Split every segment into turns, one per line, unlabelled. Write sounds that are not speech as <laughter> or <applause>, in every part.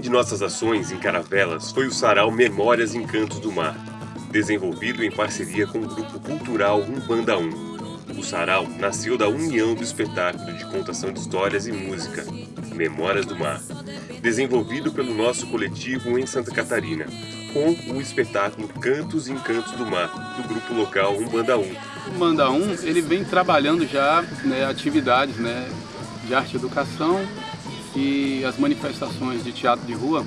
nossas ações em Caravelas foi o sarau Memórias em Cantos do Mar, desenvolvido em parceria com o grupo cultural Umbanda 1. O sarau nasceu da união do espetáculo de contação de histórias e música, Memórias do Mar, desenvolvido pelo nosso coletivo em Santa Catarina, com o espetáculo Cantos em Cantos do Mar, do grupo local Umbanda 1.
O Umbanda 1 ele vem trabalhando já né, atividades né, de arte e educação e as manifestações de teatro de rua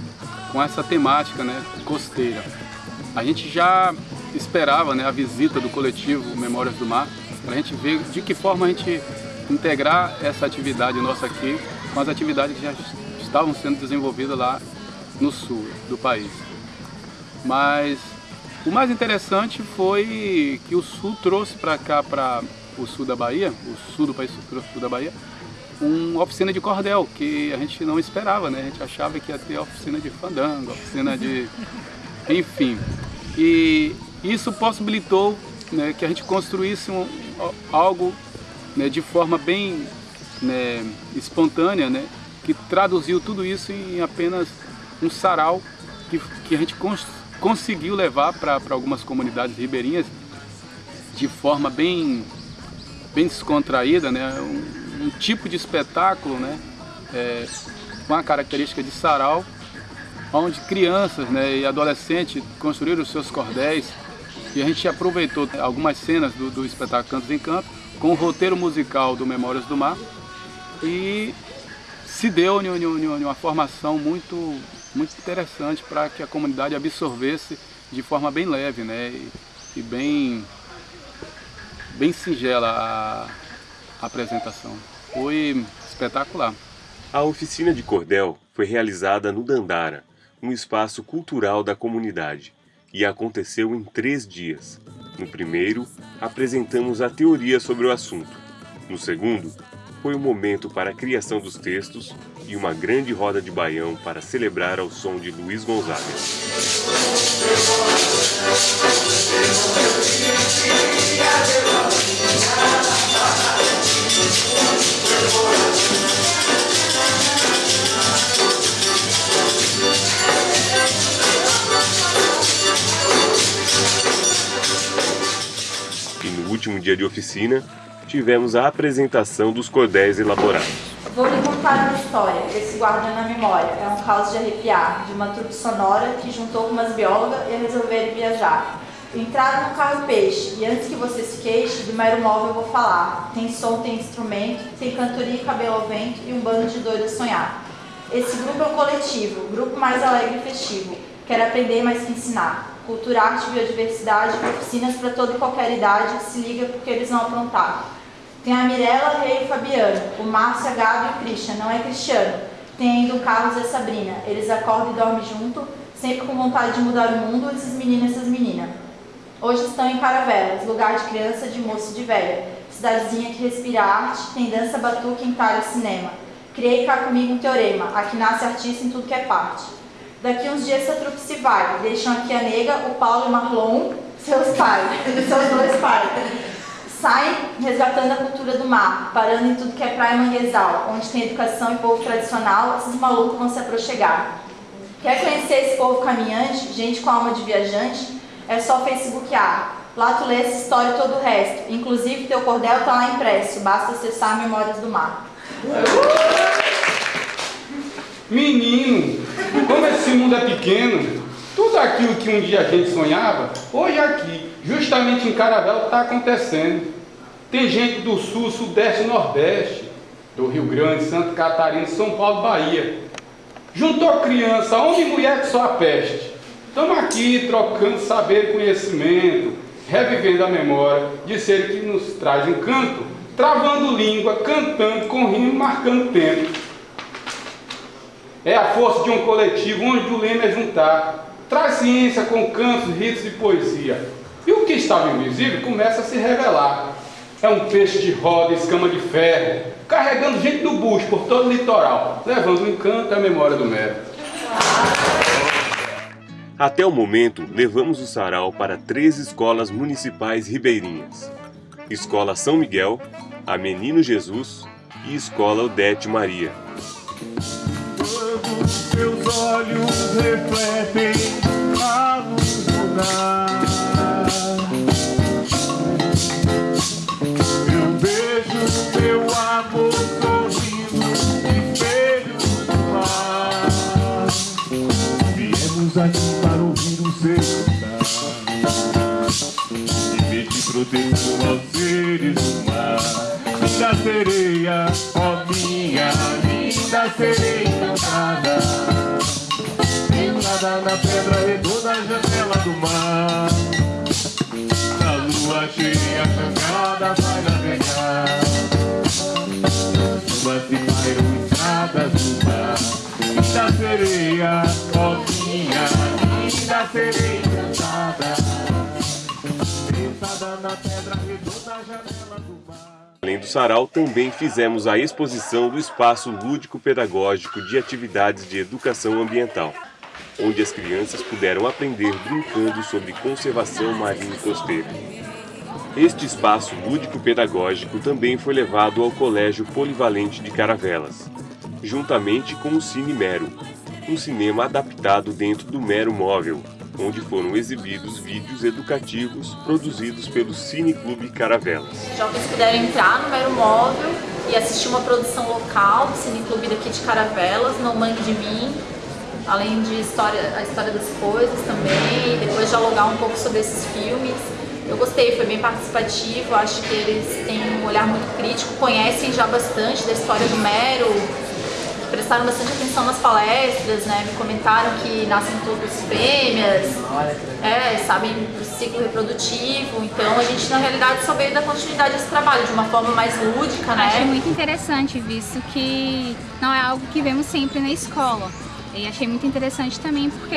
com essa temática né, costeira. A gente já esperava né, a visita do coletivo Memórias do Mar para a gente ver de que forma a gente integrar essa atividade nossa aqui com as atividades que já estavam sendo desenvolvidas lá no sul do país. Mas o mais interessante foi que o sul trouxe para cá, para o sul da Bahia, o sul do país trouxe sul da Bahia, uma oficina de cordel, que a gente não esperava, né? A gente achava que ia ter oficina de fandango, oficina de... <laughs> enfim. E isso possibilitou né, que a gente construísse um, algo né, de forma bem né, espontânea, né? Que traduziu tudo isso em apenas um sarau que, que a gente cons conseguiu levar para algumas comunidades ribeirinhas de forma bem, bem descontraída, né? Um, um tipo de espetáculo né, é, com a característica de sarau, onde crianças né, e adolescentes construíram os seus cordéis e a gente aproveitou algumas cenas do, do espetáculo Cantos em Canto com o roteiro musical do Memórias do Mar e se deu uma formação muito, muito interessante para que a comunidade absorvesse de forma bem leve né, e, e bem, bem singela a, apresentação. Foi espetacular.
A oficina de cordel foi realizada no Dandara, um espaço cultural da comunidade, e aconteceu em três dias. No primeiro, apresentamos a teoria sobre o assunto. No segundo, foi o momento para a criação dos textos e uma grande roda de baião para celebrar ao som de Luiz Gonzaga. Dia de oficina, tivemos a apresentação dos cordéis elaborados.
Vou lhe contar uma história, esse guarda na memória. É um caos de arrepiar, de uma trupe sonora que juntou com umas biólogas e resolveram viajar. Entraram no carro peixe, e antes que você se queixe, do mero móvel eu vou falar. Tem som, tem instrumento, tem cantoria e cabelo ao vento e um bando de doidos sonhar. Esse grupo é um coletivo, grupo mais alegre e festivo. Quer aprender mais que ensinar. Cultura, arte, biodiversidade, oficinas para toda e qualquer idade, se liga porque eles vão aprontar. Tem a Mirella, Rei e Fabiano, o Márcio, a Gabi e o Christian, não é Cristiano. Tem ainda o Carlos e a Sabrina, eles acordam e dormem junto, sempre com vontade de mudar o mundo, esses meninos e essas meninas. Hoje estão em Caravelas, lugar de criança, de moço e de velha. Cidadezinha que respira arte, tem dança, batuque, entalho e cinema. Criei cá comigo um teorema, aqui nasce artista em tudo que é parte. Daqui uns dias essa trupe se vai, deixam aqui a nega, o Paulo e o Marlon, seus pais, <laughs> seus dois pais. Saem resgatando a cultura do mar, parando em tudo que é praia manguezal, onde tem educação e povo tradicional, esses malucos vão se aproxegar. Quer conhecer esse povo caminhante, gente com alma de viajante? É só facebookear. Lá tu lê essa história e todo o resto. Inclusive teu cordel tá lá impresso, basta acessar Memórias do Mar.
Menino, como esse mundo é pequeno, tudo aquilo que um dia a gente sonhava, hoje aqui, justamente em Caravela, está acontecendo. Tem gente do sul, sudeste, nordeste, do Rio Grande, Santa Catarina, São Paulo, Bahia. Juntou criança, homem e mulher que só a peste. Estamos aqui trocando saber e conhecimento, revivendo a memória de ser que nos traz encanto, travando língua, cantando, com rimo, marcando tempo. É a força de um coletivo onde o lema é juntar. Traz ciência com cantos, ritos e poesia. E o que estava invisível começa a se revelar. É um peixe de roda, escama de ferro, carregando gente do bucho por todo o litoral, levando o encanto a memória do mero.
Até o momento, levamos o sarau para três escolas municipais ribeirinhas. Escola São Miguel, a Menino Jesus e Escola Odete Maria.
Olhos refletem a luz lunar Eu vejo teu amor sorrindo espelho do mar. Viemos aqui para ouvir o seu cantar. E pedir proteção aos seres do mar. Linda sereia, ó minha linda sereia encantada Entrada na pedra redonda, janela do mar. A lua cheia, cancada, vai navegar. Chuvas se pairam estradas do mar. Linda sereia, ó minha linda sereia encantada
Além do sarau, também fizemos a exposição do Espaço Lúdico-Pedagógico de Atividades de Educação Ambiental, onde as crianças puderam aprender brincando sobre conservação marinha e costeira. Este espaço lúdico-pedagógico também foi levado ao Colégio Polivalente de Caravelas, juntamente com o Cine Mero, um cinema adaptado dentro do Mero Móvel, onde foram exibidos vídeos educativos produzidos pelo Cine Clube Caravelas.
Os jovens puderam entrar no Mero Móvel e assistir uma produção local do Cine Clube daqui de Caravelas, Não Mangue de Mim, além de história, a história das coisas também, depois dialogar um pouco sobre esses filmes. Eu gostei, foi bem participativo, acho que eles têm um olhar muito crítico, conhecem já bastante da história do Mero, prestaram bastante atenção nas palestras, né? Me comentaram que nascem todos fêmeas, é, sabem do ciclo reprodutivo, então a gente na realidade só veio dar continuidade a esse trabalho de uma forma mais lúdica, né?
Achei muito interessante, visto que não é algo que vemos sempre na escola. E achei muito interessante também porque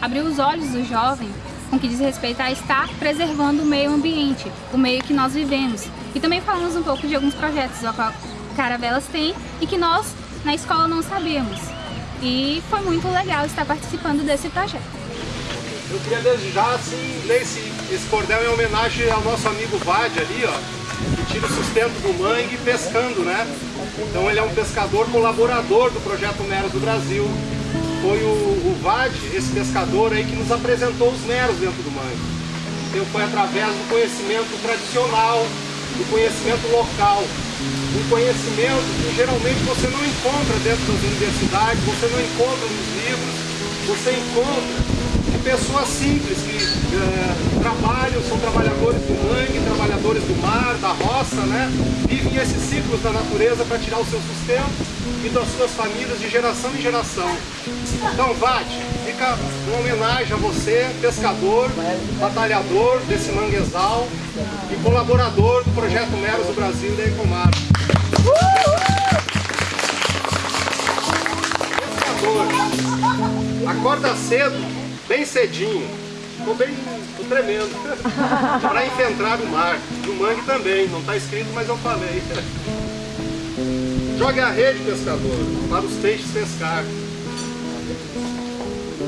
abriu os olhos do jovem com que diz respeito a estar preservando o meio ambiente, o meio que nós vivemos. E também falamos um pouco de alguns projetos que a Caravelas tem e que nós na escola não sabíamos. E foi muito legal estar participando desse projeto.
Eu queria desejar assim, ler esse, esse cordel em homenagem ao nosso amigo Vade ali, ó, que tira o sustento do mangue pescando, né? Então ele é um pescador colaborador do Projeto Meros do Brasil. Foi o, o Vade, esse pescador aí, que nos apresentou os meros dentro do mangue. Então foi através do conhecimento tradicional, do conhecimento local, um conhecimento que geralmente você não encontra dentro das universidades, você não encontra nos livros, você encontra de pessoas simples que é, trabalham, são trabalhadores do mangue, trabalhadores do mar, da roça, né? Vivem esses ciclos da natureza para tirar o seu sustento e das suas famílias de geração em geração. Então, Vate, fica uma homenagem a você, pescador, batalhador desse manguezal e colaborador do Projeto Meros do Brasil da Ecomar. Pescador, acorda cedo, bem cedinho, tô bem, tô tremendo, <laughs> para enfrentar o mar, e o mangue também, não está escrito, mas eu falei. Jogue a rede, pescador, para os peixes pescar.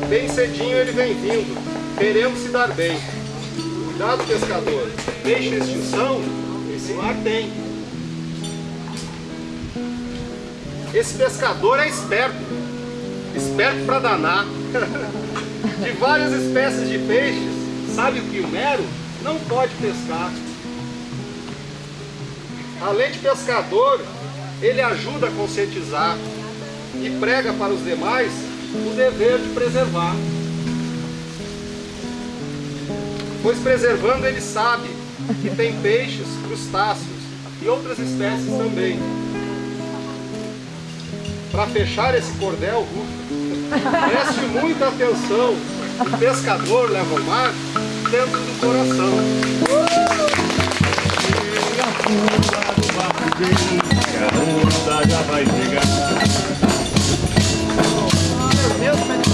Bem cedinho ele vem vindo, querendo se dar bem. Cuidado, pescador, peixe extinção, esse mar tem. Esse pescador é esperto, esperto para danar. <laughs> De várias espécies de peixes, sabe o que o mero não pode pescar. Além de pescador, ele ajuda a conscientizar e prega para os demais o dever de preservar. Pois preservando ele sabe que tem peixes, crustáceos e outras espécies também. para fechar esse cordel, Preste muita atenção. O pescador leva o mar dentro do coração.
A onda já vai chegar. Meu Deus,